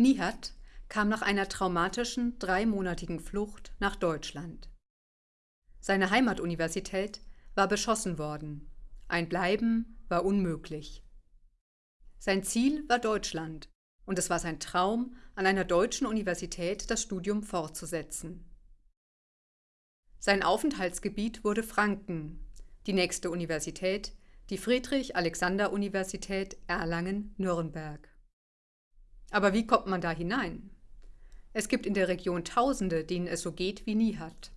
Nihat kam nach einer traumatischen dreimonatigen Flucht nach Deutschland. Seine Heimatuniversität war beschossen worden. Ein Bleiben war unmöglich. Sein Ziel war Deutschland und es war sein Traum, an einer deutschen Universität das Studium fortzusetzen. Sein Aufenthaltsgebiet wurde Franken, die nächste Universität, die Friedrich-Alexander-Universität Erlangen-Nürnberg. Aber wie kommt man da hinein? Es gibt in der Region Tausende, denen es so geht wie Nihat.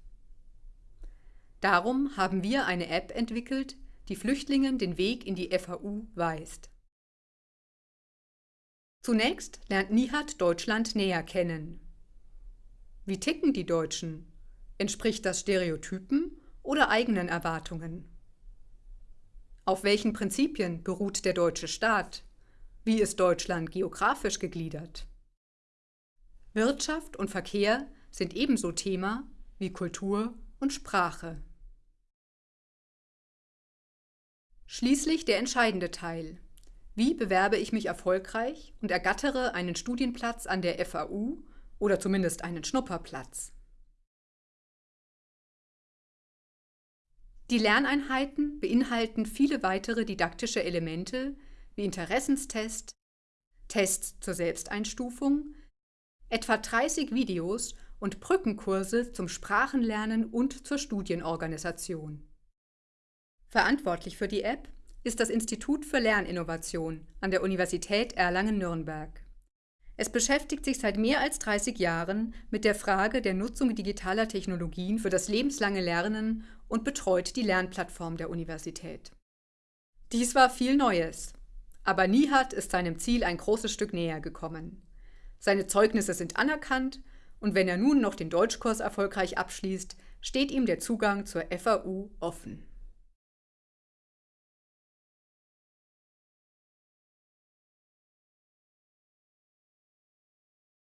Darum haben wir eine App entwickelt, die Flüchtlingen den Weg in die FAU weist. Zunächst lernt Nihat Deutschland näher kennen. Wie ticken die Deutschen? Entspricht das Stereotypen oder eigenen Erwartungen? Auf welchen Prinzipien beruht der deutsche Staat? Wie ist Deutschland geografisch gegliedert? Wirtschaft und Verkehr sind ebenso Thema wie Kultur und Sprache. Schließlich der entscheidende Teil. Wie bewerbe ich mich erfolgreich und ergattere einen Studienplatz an der FAU oder zumindest einen Schnupperplatz? Die Lerneinheiten beinhalten viele weitere didaktische Elemente wie Interessenstest, Tests zur Selbsteinstufung, etwa 30 Videos und Brückenkurse zum Sprachenlernen und zur Studienorganisation. Verantwortlich für die App ist das Institut für Lerninnovation an der Universität Erlangen-Nürnberg. Es beschäftigt sich seit mehr als 30 Jahren mit der Frage der Nutzung digitaler Technologien für das lebenslange Lernen und betreut die Lernplattform der Universität. Dies war viel Neues, aber Nihat ist seinem Ziel ein großes Stück näher gekommen. Seine Zeugnisse sind anerkannt und wenn er nun noch den Deutschkurs erfolgreich abschließt, steht ihm der Zugang zur FAU offen.